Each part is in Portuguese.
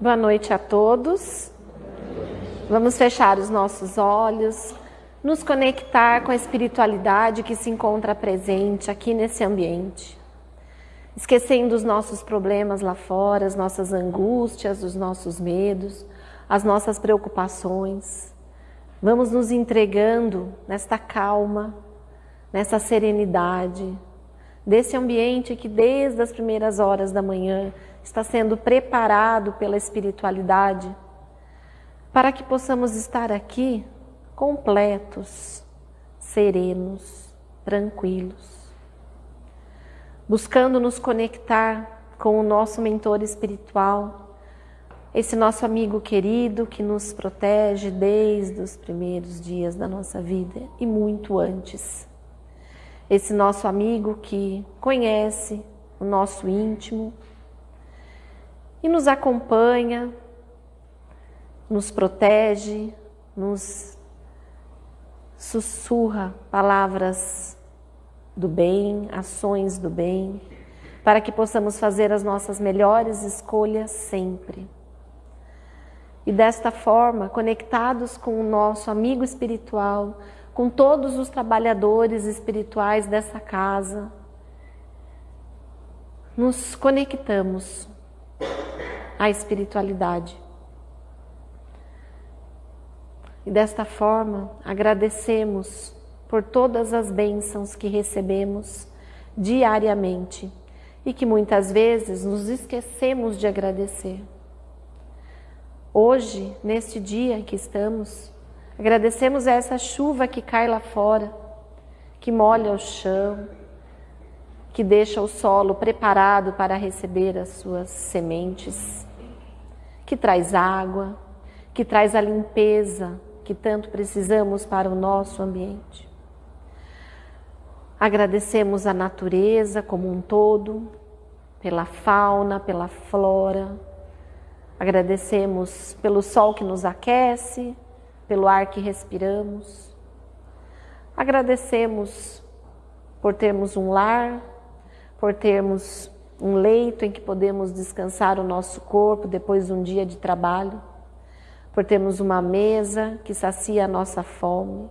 Boa noite a todos. Vamos fechar os nossos olhos, nos conectar com a espiritualidade que se encontra presente aqui nesse ambiente. Esquecendo os nossos problemas lá fora, as nossas angústias, os nossos medos, as nossas preocupações. Vamos nos entregando nesta calma, nessa serenidade, desse ambiente que desde as primeiras horas da manhã está sendo preparado pela espiritualidade para que possamos estar aqui completos, serenos, tranquilos, buscando nos conectar com o nosso mentor espiritual, esse nosso amigo querido que nos protege desde os primeiros dias da nossa vida e muito antes. Esse nosso amigo que conhece o nosso íntimo, e nos acompanha, nos protege, nos sussurra palavras do bem, ações do bem, para que possamos fazer as nossas melhores escolhas sempre. E desta forma, conectados com o nosso amigo espiritual, com todos os trabalhadores espirituais dessa casa, nos conectamos a espiritualidade. E desta forma, agradecemos por todas as bênçãos que recebemos diariamente e que muitas vezes nos esquecemos de agradecer. Hoje, neste dia em que estamos, agradecemos a essa chuva que cai lá fora, que molha o chão, que deixa o solo preparado para receber as suas sementes que traz água, que traz a limpeza que tanto precisamos para o nosso ambiente. Agradecemos a natureza como um todo, pela fauna, pela flora. Agradecemos pelo sol que nos aquece, pelo ar que respiramos. Agradecemos por termos um lar, por termos um leito em que podemos descansar o nosso corpo depois de um dia de trabalho, por termos uma mesa que sacia a nossa fome,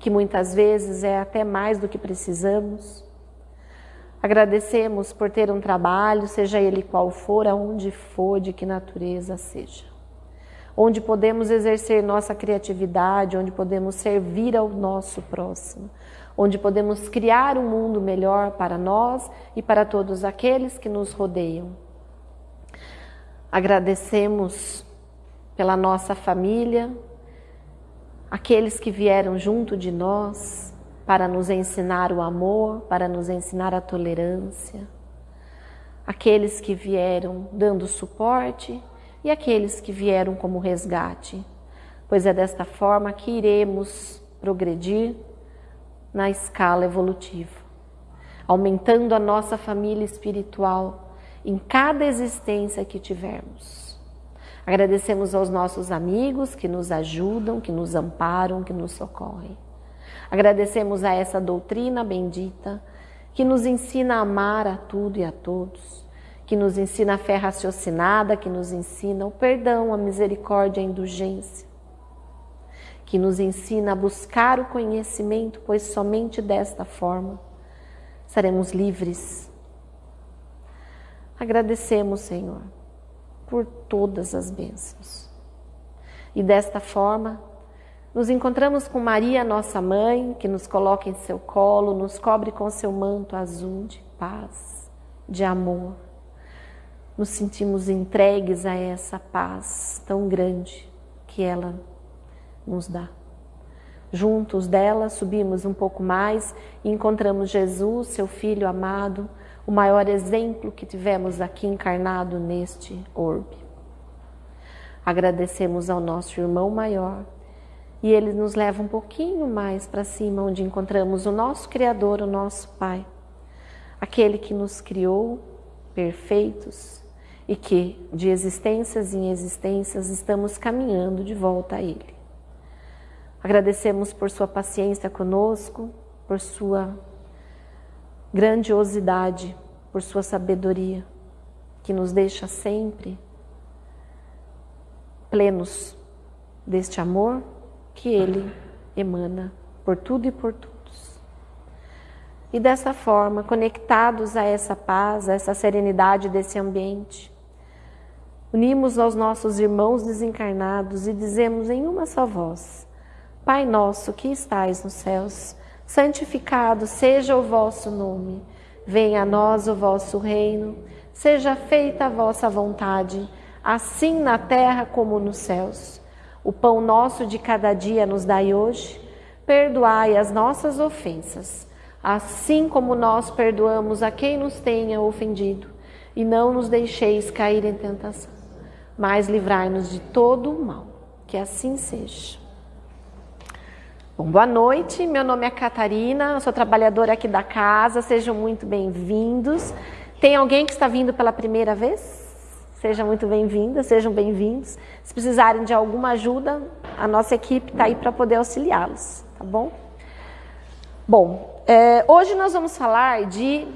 que muitas vezes é até mais do que precisamos. Agradecemos por ter um trabalho, seja ele qual for, aonde for, de que natureza seja. Onde podemos exercer nossa criatividade, onde podemos servir ao nosso próximo, onde podemos criar um mundo melhor para nós e para todos aqueles que nos rodeiam. Agradecemos pela nossa família, aqueles que vieram junto de nós para nos ensinar o amor, para nos ensinar a tolerância, aqueles que vieram dando suporte e aqueles que vieram como resgate, pois é desta forma que iremos progredir na escala evolutiva, aumentando a nossa família espiritual em cada existência que tivermos. Agradecemos aos nossos amigos que nos ajudam, que nos amparam, que nos socorrem. Agradecemos a essa doutrina bendita que nos ensina a amar a tudo e a todos, que nos ensina a fé raciocinada, que nos ensina o perdão, a misericórdia, a indulgência que nos ensina a buscar o conhecimento, pois somente desta forma seremos livres. Agradecemos, Senhor, por todas as bênçãos. E desta forma, nos encontramos com Maria, nossa mãe, que nos coloca em seu colo, nos cobre com seu manto azul de paz, de amor. Nos sentimos entregues a essa paz tão grande que ela nos dá. Juntos dela subimos um pouco mais e encontramos Jesus, seu Filho amado, o maior exemplo que tivemos aqui encarnado neste orbe. Agradecemos ao nosso irmão maior e ele nos leva um pouquinho mais para cima, onde encontramos o nosso Criador, o nosso Pai, aquele que nos criou perfeitos e que, de existências em existências, estamos caminhando de volta a Ele. Agradecemos por sua paciência conosco, por sua grandiosidade, por sua sabedoria, que nos deixa sempre plenos deste amor que Ele emana por tudo e por todos. E dessa forma, conectados a essa paz, a essa serenidade desse ambiente, unimos aos nossos irmãos desencarnados e dizemos em uma só voz: Pai nosso que estais nos céus, santificado seja o vosso nome. Venha a nós o vosso reino, seja feita a vossa vontade, assim na terra como nos céus. O pão nosso de cada dia nos dai hoje. Perdoai as nossas ofensas, assim como nós perdoamos a quem nos tenha ofendido. E não nos deixeis cair em tentação, mas livrai-nos de todo o mal. Que assim seja. Bom, boa noite, meu nome é Catarina, sou trabalhadora aqui da casa, sejam muito bem-vindos. Tem alguém que está vindo pela primeira vez? Seja muito bem-vinda, sejam bem-vindos. Se precisarem de alguma ajuda, a nossa equipe está aí para poder auxiliá-los, tá bom? Bom, é, hoje nós vamos falar de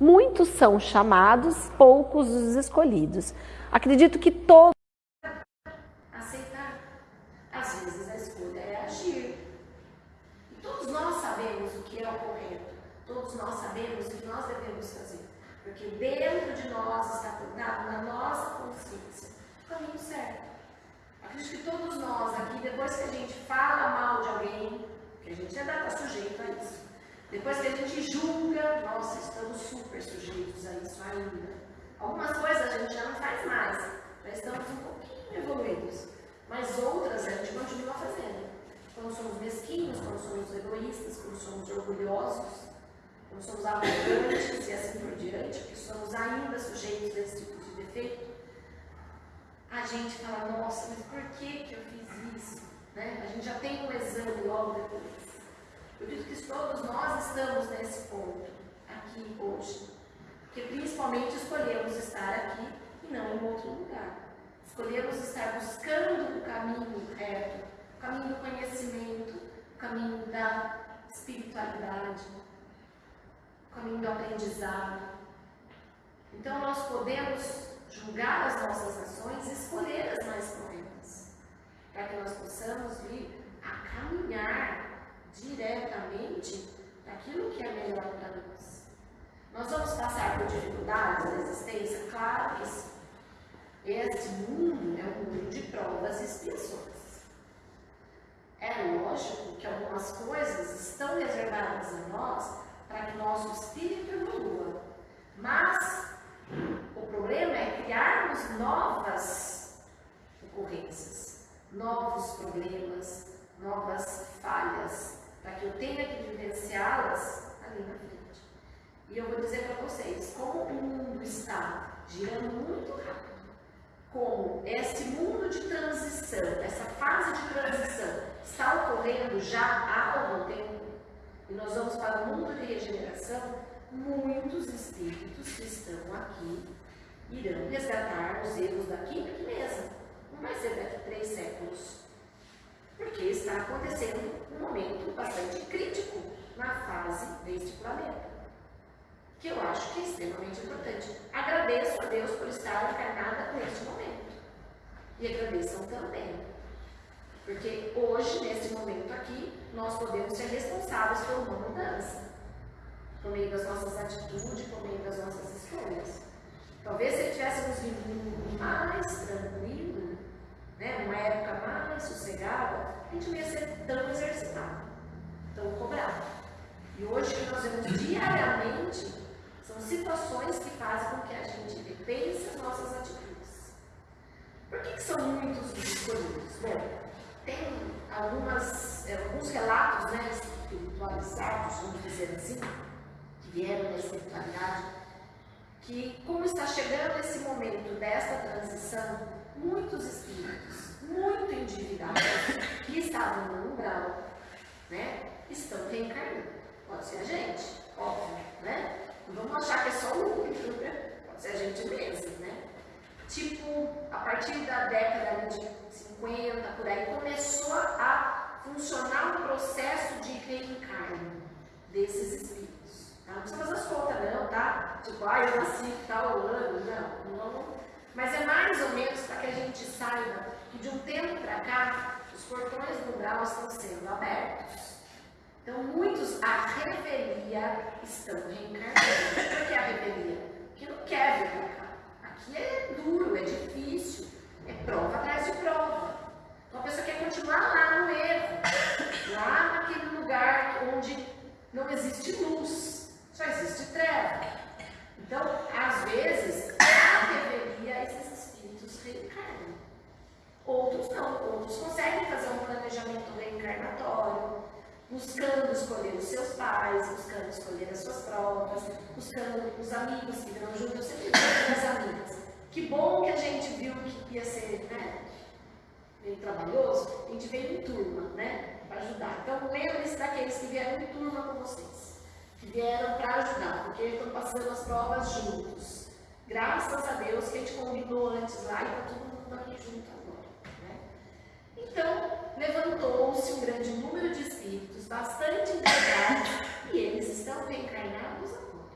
muitos são chamados, poucos os escolhidos. Acredito que todos aceitar. Às vezes a escolha é agir. E todos nós sabemos o que é o correto. Todos nós sabemos o que nós devemos fazer. Porque dentro de nós está plantado na nossa consciência o caminho certo. Acredito que todos nós aqui, depois que a gente fala mal de alguém, que a gente ainda está sujeito a isso, depois que a gente julga, nossa, estamos super sujeitos a isso ainda. Algumas coisas a gente já não faz mais, já estamos um pouquinho evoluídos, mas outras a gente continua fazendo. Quando somos mesquinhos, quando somos egoístas, quando somos orgulhosos, quando somos arrogantes e assim por diante, que somos ainda sujeitos desse tipo de defeito, a gente fala, nossa, mas por que, que eu fiz isso? Né? A gente já tem um exame logo depois. Eu acredito que todos nós estamos nesse ponto, aqui hoje. Porque principalmente escolhemos estar aqui e não em outro lugar. Escolhemos estar buscando o caminho reto, o caminho do conhecimento, o caminho da espiritualidade, o caminho do aprendizado. Então nós podemos julgar as nossas ações e escolher as mais corretas, para que nós possamos vir a caminhar diretamente daquilo que é melhor para nós. Nós vamos passar por dificuldades na existência? Claro que sim. Este mundo é um mundo de provas e expiações. É lógico que algumas coisas estão reservadas a nós para que nosso espírito evolua. Mas o problema é criarmos novas ocorrências, novos problemas, novas falhas, para que eu tenha que vivenciá-las ali na frente. E eu vou dizer para vocês, como o mundo está girando muito rápido, como esse mundo de transição, essa fase de transição está ocorrendo já há algum tempo, e nós vamos para o mundo de regeneração, muitos espíritos que estão aqui irão resgatar os erros daqui e mesmo. Não vai ser daqui três séculos. Porque está acontecendo um momento bastante crítico na fase deste planeta. Que eu acho que é extremamente a Deus por estar encarnada neste momento. E agradeçam também porque hoje, nesse momento aqui, nós podemos ser responsáveis por uma mudança, por meio das nossas atitudes, por meio das nossas escolhas. Talvez se tivéssemos vivido mais tranquilo, né, numa época mais sossegada, a gente não ia ser tão exercitado, tão cobrado. E hoje que nós vemos diariamente, situações que fazem com que a gente repense as nossas atitudes. Por que, que são muitos os escolhidos? Bom, tem algumas, é, alguns relatos né, espiritualizados, vamos dizer assim, que vieram da espiritualidade, que como está chegando esse momento desta transição, muitos espíritos, muito endividados, que né, estão reencarnando. Pode ser a gente, óbvio, né? Vamos achar que é só o único, né? Pode ser a gente mesmo, né? Tipo, a partir da década de 50, por aí, começou a funcionar um processo de reencarno desses espíritos. Tá? Não precisa fazer as contas, não, tá? Tipo, ah, eu nasci tal ano, não, não. Mas é mais ou menos para que a gente saiba que de um tempo para cá, os portões do grau estão sendo abertos. Então, muitos, a revelia, estão reencarnando. Por que a revelia? Porque não quer vir para cá. Aqui é duro, é difícil, é prova atrás de prova. Então, a pessoa quer continuar lá no erro, lá naquele lugar onde não existe luz, só existe treva. Então, às vezes, a revelia, esses espíritos reencarnam. Outros não, outros conseguem fazer um planejamento reencarnatório, buscando escolher os seus pais, buscando escolher as suas provas, buscando os amigos que virão junto. Eu sempre digo as amigas. Que bom que a gente viu que ia ser né, meio trabalhoso, a gente veio em turma, né? Para ajudar. Então lembre-se daqueles que vieram em turma com vocês, que vieram para ajudar, porque estão passando as provas juntos. Graças a Deus que a gente combinou antes lá e está todo mundo aqui junto agora. Né? Então, levantou-se um grande número de espíritos, bastante integrados, e eles estão reencarnados agora.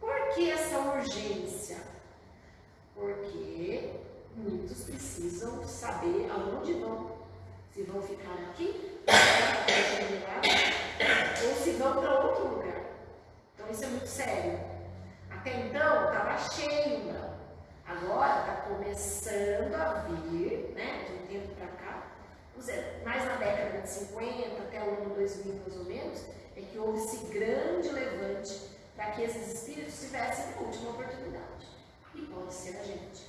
Por que essa urgência? Porque muitos precisam saber aonde vão. Se vão ficar aqui, ou se vão para outro lugar. Então isso é muito sério. Até então estava cheio, não. Agora está começando a vir, né, de um tempo para cá, mais na década de 50 até o ano 2000 mais ou menos, é que houve esse grande levante para que esses espíritos tivessem a última oportunidade. E pode ser a gente.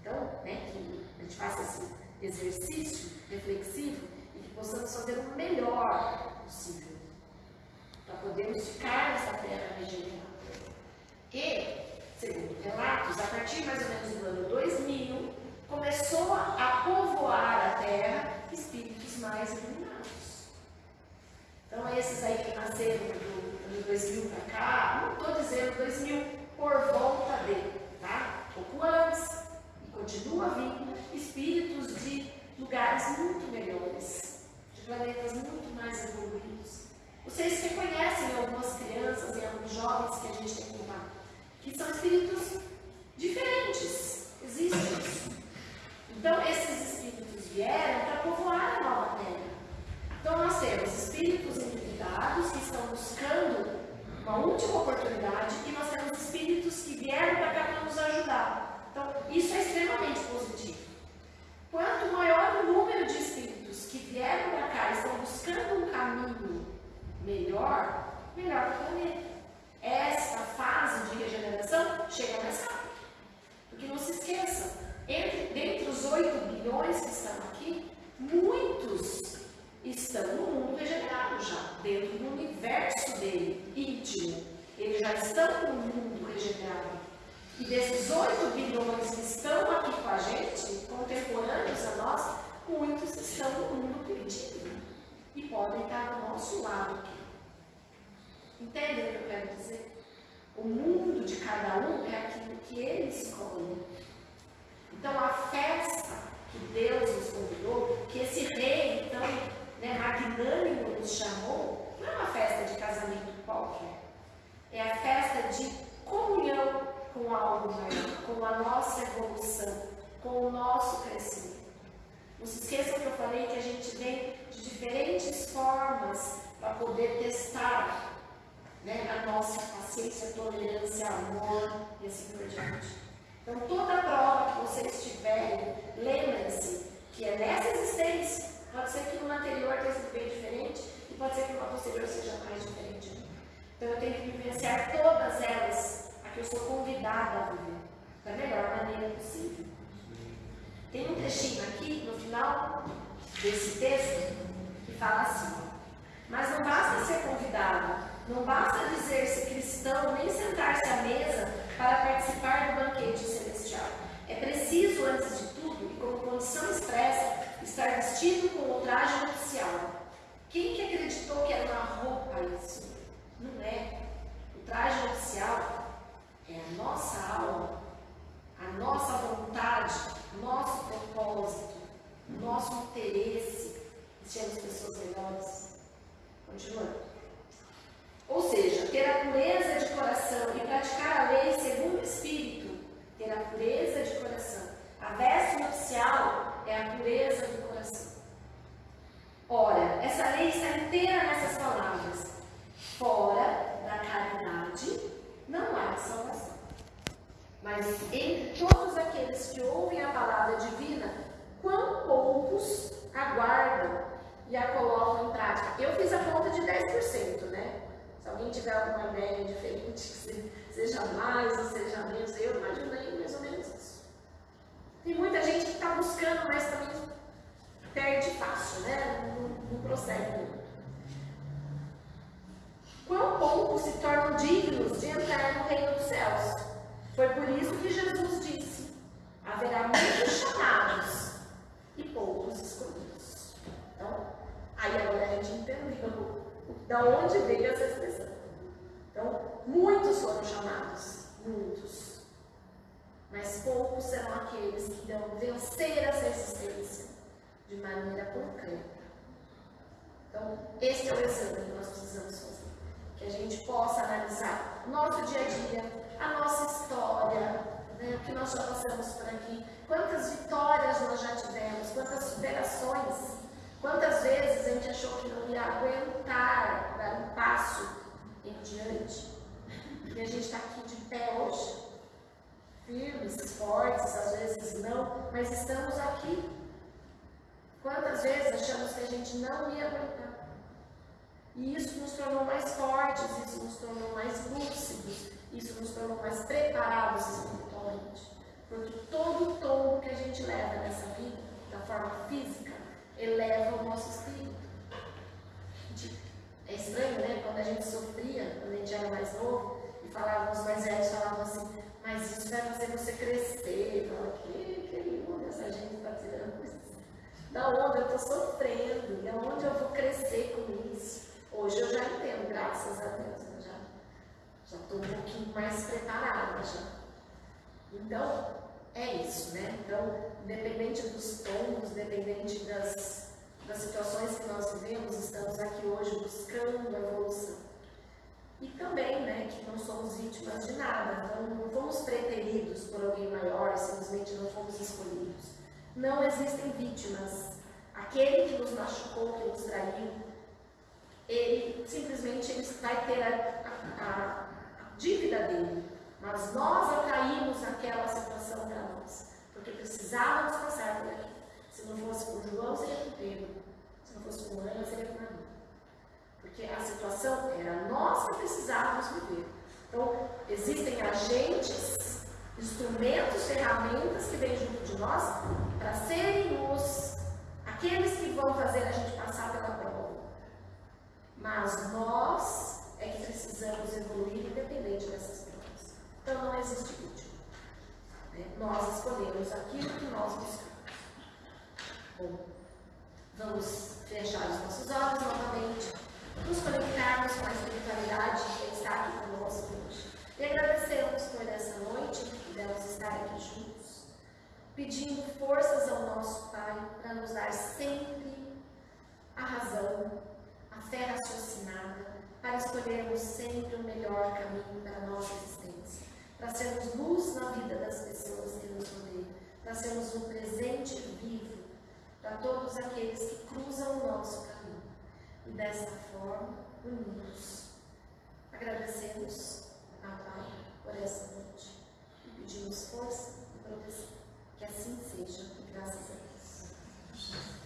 Então, né, que a gente faça esse exercício reflexivo e que possamos fazer o melhor possível para podermos ficar nessa terra regenerada. E, segundo relatos, a partir mais ou menos do ano 2000, começou a povoar a terra espíritos mais iluminados. Então, esses aí que nasceram do ano 2000 para cá, não estou dizendo 2000 por volta dele, tá? Pouco antes, e continua vindo espíritos de lugares muito melhores, de planetas muito mais evoluídos. Vocês reconhecem algumas crianças e alguns jovens que a gente tem contato, que são espíritos diferentes, existe isso. Então, esses espíritos vieram para povoar a nova terra. Então, nós temos espíritos endividados que estão buscando uma última oportunidade e nós temos espíritos que vieram para cá para nos ajudar. Então, isso é extremamente positivo. Quanto maior o número de espíritos que vieram para cá e estão buscando um caminho melhor, melhor para o planeta. Esta fase de regeneração chega mais rápido. Porque não se esqueçam, entre, dentre os 8 bilhões que estão aqui, muitos estão no mundo regenerado já, dentro do universo dele, íntimo. Eles já estão no mundo regenerado. E desses 8 bilhões que estão aqui com a gente, contemporâneos a nós, muitos estão no mundo perdido e podem estar do nosso lado aqui. Entendem o que eu quero dizer? O mundo de cada um é aquilo que ele escolhe. Então, a festa que Deus nos convidou, que esse rei tão né, magnânimo nos chamou, não é uma festa de É a festa de comunhão com algo maior, com a nossa evolução, com o nosso crescimento. Não se esqueçam que eu falei que a gente vem de diferentes formas para poder testar né, a nossa paciência, tolerância, amor e assim por diante. Então, toda prova que vocês tiverem, lembrem-se que é nessa existência. Pode ser que numa anterior tenha sido bem diferente e pode ser que numa posterior seja mais diferente. Então, eu tenho que vivenciar todas elas a que eu sou convidada a viver da melhor maneira possível. Tem um trechinho aqui no final desse texto que fala assim: Mas não basta ser convidado, não basta dizer-se cristão, nem sentar-se à mesa para participar do banquete celestial. É preciso, antes de tudo, e como condição expressa, estar vestido com o traje nupcial. O Quem que acreditou que era uma roupa isso? Não é. O traje oficial é a nossa alma, a nossa vontade, nosso propósito, nosso interesse em sermos pessoas melhores. Continuando. Ou seja, ter a pureza de coração e praticar a lei segundo o Espírito, ter a pureza de coração. A veste nupcial é a pureza do coração. Ora, essa lei está inteira nessas palavras. Fora da caridade não há salvação. Mas entre todos aqueles que ouvem a palavra divina, quão poucos aguardam e a colocam em prática? Eu fiz a conta de 10%, né? Se alguém tiver alguma ideia diferente, seja mais ou seja menos, eu imaginei mais ou menos isso. Tem muita gente que está buscando, mas também perde fácil, né? Não, prossegue muito. Quão poucos se tornam dignos de entrar no reino dos céus? Foi por isso que Jesus disse: haverá muitos chamados e poucos escolhidos. Então, aí agora a gente entendeu da onde veio essa expressão. Então, muitos foram chamados, muitos. Mas poucos serão aqueles que irão vencer essa existência de maneira concreta. Então, esse é o exame que nós precisamos fazer. Que a gente possa analisar nosso dia a dia, a nossa história, né, o que nós já passamos por aqui, quantas vitórias nós já tivemos, quantas superações, quantas vezes a gente achou que não ia aguentar dar um passo em diante. E a gente está aqui de pé hoje, firmes, fortes, às vezes não, mas estamos aqui Quantas vezes achamos que a gente não ia aguentar? E isso nos tornou mais fortes, isso nos tornou mais lúcidos, isso nos tornou mais preparados espiritualmente. Porque todo tombo que a gente leva nessa vida, da forma física, eleva o nosso espírito. É estranho, né? Quando a gente sofria, quando a gente era mais novo, e falavam, os mais velhos falavam assim, mas isso vai fazer você crescer. Eu falava, que, que lindo, essa gente está tirando isso da onde eu estou sofrendo, da onde eu vou crescer com isso. Hoje eu já entendo, graças a Deus, eu já estou um pouquinho mais preparada já. Então, é isso, né? Então, independente dos tons, independente das, das situações que nós vivemos, estamos aqui hoje buscando a evolução. E também, né, que não somos vítimas de nada, então não fomos preteridos por alguém maior, simplesmente não fomos escolhidos. Não existem vítimas. Aquele que nos machucou, que nos traiu, ele simplesmente ele vai ter a, a dívida dele. Mas nós atraímos aquela situação para nós, porque precisávamos passar por aqui. Se não fosse por João, seria por Pedro. Se não fosse por Ana, seria por Maria. Porque a situação era nós que precisávamos viver. Então, existem agentes, instrumentos, ferramentas que vêm junto de nós para serem os aqueles que vão fazer a gente passar pela prova. Mas nós é que precisamos evoluir independente dessas provas. Então não existe vítima. Né? Nós escolhemos aquilo que nós buscamos. Bom, vamos fechar os nossos olhos novamente, nos conectarmos com a espiritualidade que está aqui conosco hoje. E agradecemos por essa noite que pudemos estar aqui juntos pedindo forças ao nosso Pai para nos dar sempre a razão, a fé raciocinada, para escolhermos sempre o melhor caminho para a nossa existência, para sermos luz na vida das pessoas que nos rodeiam, para sermos um presente vivo para todos aqueles que cruzam o nosso caminho. E dessa forma, unidos, agradecemos a Pai por essa noite e pedimos força e proteção. Que assim seja, graças a Deus.